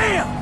Damn!